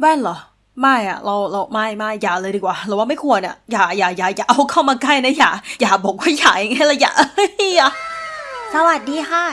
แว่นเหรอ ไม่อะเราเราไม่ไม่อย่าเลยดีกว่า เราว่าไม่ควรอะอย่าอย่าอย่าอย่าเอาเข้ามาใกล้นะอย่าอย่าบอกว่าอย่าอย่างไรละอย่าอย่าสวัสดีค่ะ